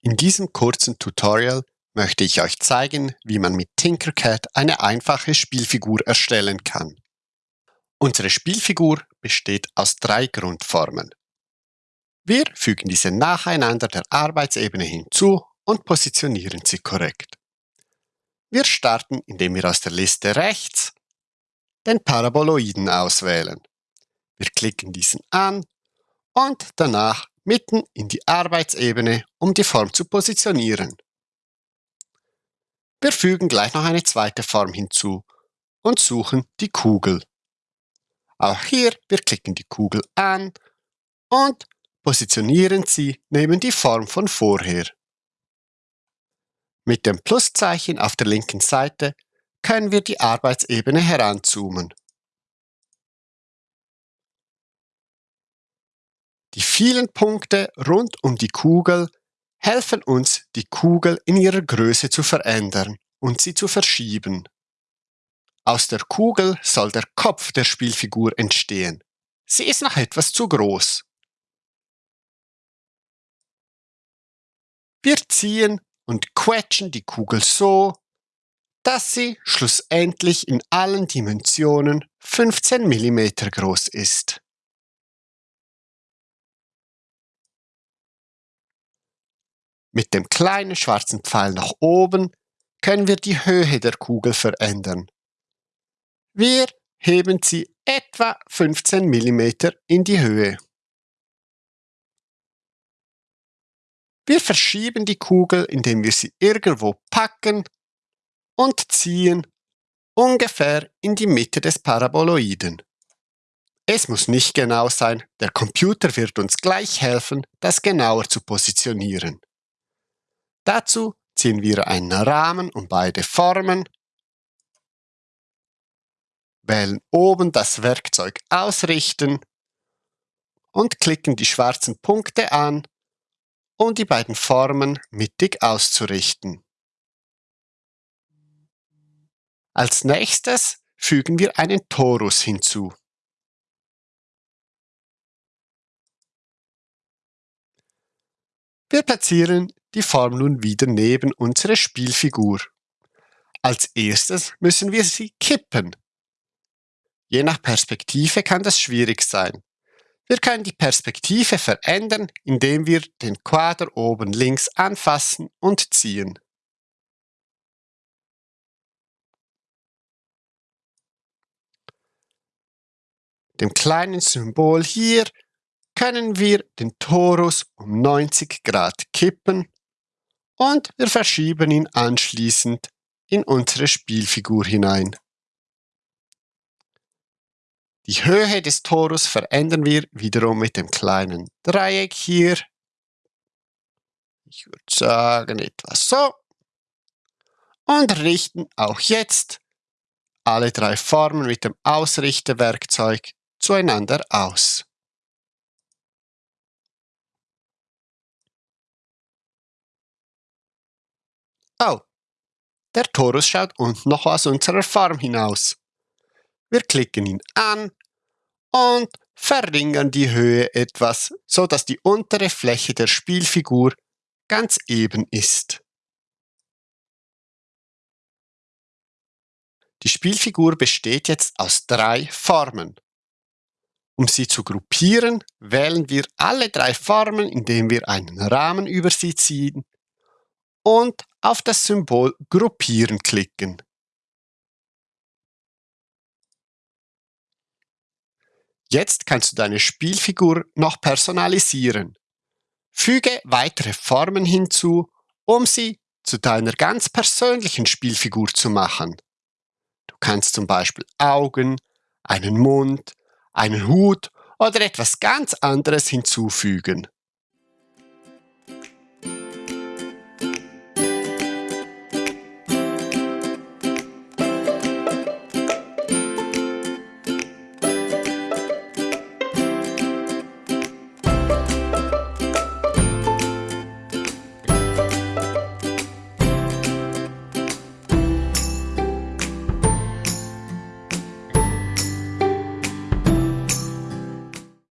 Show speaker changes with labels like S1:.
S1: In diesem kurzen Tutorial möchte ich euch zeigen, wie man mit Tinkercad eine einfache Spielfigur erstellen kann. Unsere Spielfigur besteht aus drei Grundformen. Wir fügen diese nacheinander der Arbeitsebene hinzu und positionieren sie korrekt. Wir starten, indem wir aus der Liste rechts den Paraboloiden auswählen. Wir klicken diesen an und danach mitten in die Arbeitsebene, um die Form zu positionieren. Wir fügen gleich noch eine zweite Form hinzu und suchen die Kugel. Auch hier, wir klicken die Kugel an und positionieren sie neben die Form von vorher. Mit dem Pluszeichen auf der linken Seite können wir die Arbeitsebene heranzoomen. Die vielen Punkte rund um die Kugel helfen uns, die Kugel in ihrer Größe zu verändern und sie zu verschieben. Aus der Kugel soll der Kopf der Spielfigur entstehen. Sie ist noch etwas zu groß. Wir ziehen und quetschen die Kugel so, dass sie schlussendlich in allen Dimensionen 15 mm groß ist. Mit dem kleinen schwarzen Pfeil nach oben können wir die Höhe der Kugel verändern. Wir heben sie etwa 15 mm in die Höhe. Wir verschieben die Kugel, indem wir sie irgendwo packen und ziehen ungefähr in die Mitte des Paraboloiden. Es muss nicht genau sein, der Computer wird uns gleich helfen, das genauer zu positionieren. Dazu ziehen wir einen Rahmen um beide Formen, wählen oben das Werkzeug Ausrichten und klicken die schwarzen Punkte an, um die beiden Formen mittig auszurichten. Als nächstes fügen wir einen Torus hinzu. Wir platzieren die Form nun wieder neben unsere Spielfigur. Als erstes müssen wir sie kippen. Je nach Perspektive kann das schwierig sein. Wir können die Perspektive verändern, indem wir den Quader oben links anfassen und ziehen. Dem kleinen Symbol hier können wir den Torus um 90 Grad kippen und wir verschieben ihn anschließend in unsere Spielfigur hinein. Die Höhe des Torus verändern wir wiederum mit dem kleinen Dreieck hier. Ich würde sagen etwas so. Und richten auch jetzt alle drei Formen mit dem Ausrichtewerkzeug zueinander aus. Oh, der Torus schaut unten noch aus unserer Form hinaus. Wir klicken ihn an und verringern die Höhe etwas, so dass die untere Fläche der Spielfigur ganz eben ist. Die Spielfigur besteht jetzt aus drei Formen. Um sie zu gruppieren, wählen wir alle drei Formen, indem wir einen Rahmen über sie ziehen und auf das Symbol Gruppieren klicken. Jetzt kannst du deine Spielfigur noch personalisieren. Füge weitere Formen hinzu, um sie zu deiner ganz persönlichen Spielfigur zu machen. Du kannst zum Beispiel Augen, einen Mund, einen Hut oder etwas ganz anderes hinzufügen.